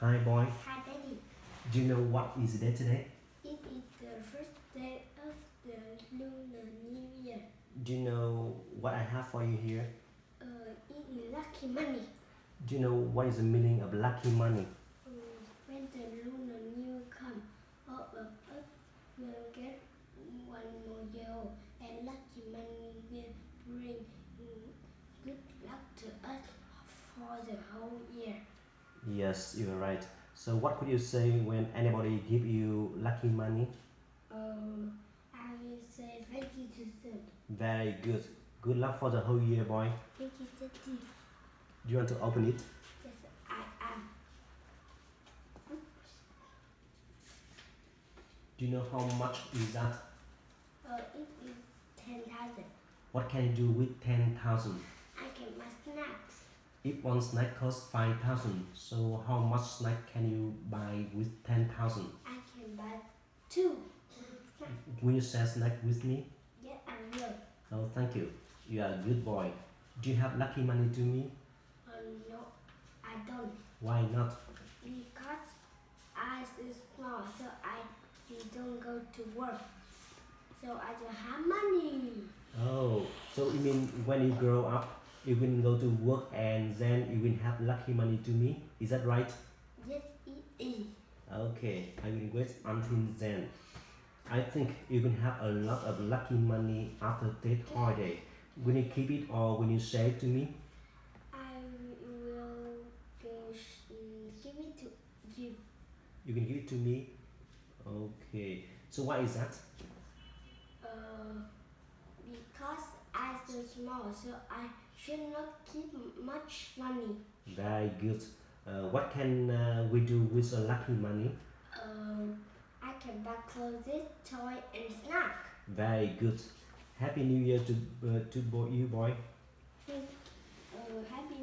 Hi, boy. Hi, Daddy. Do you know what is the day today? It is the first day of the Lunar New Year. Do you know what I have for you here? Uh, it is lucky money. Do you know what is the meaning of lucky money? Uh, when the Lunar New Year comes, all of us will get one more year old, and lucky money will bring mm, good luck to us for the whole year. Yes, you're right. So what could you say when anybody give you lucky money? Uh, I will say thank you to them. Very good. Good luck for the whole year, boy. Thank you, Daddy. Do you want to open it? Yes, I am. Do you know how much is that? Uh, it is 10,000. What can you do with 10,000? I can my snacks. If one snack costs 5,000, so how much snack can you buy with 10,000? I can buy two. Will you share snack with me? Yes, I will. Oh, thank you. You are a good boy. Do you have lucky money to me? Uh, no, I don't. Why not? Because I is small, so I don't go to work. So I don't have money. Oh, so you mean when you grow up, you will go to work and then you will have lucky money to me? Is that right? Yes, it is. Okay, I will wait until then. I think you will have a lot of lucky money after that holiday. Will you keep it or will you share it to me? I will give it to you. You can give it to me. Okay. So why is that? Uh, because Small, so I should not keep much money. Very good. Uh, what can uh, we do with the lucky money? Um, I can buy clothes, toy, and snack. Very good. Happy New Year to uh, to boy, you boy. Uh, happy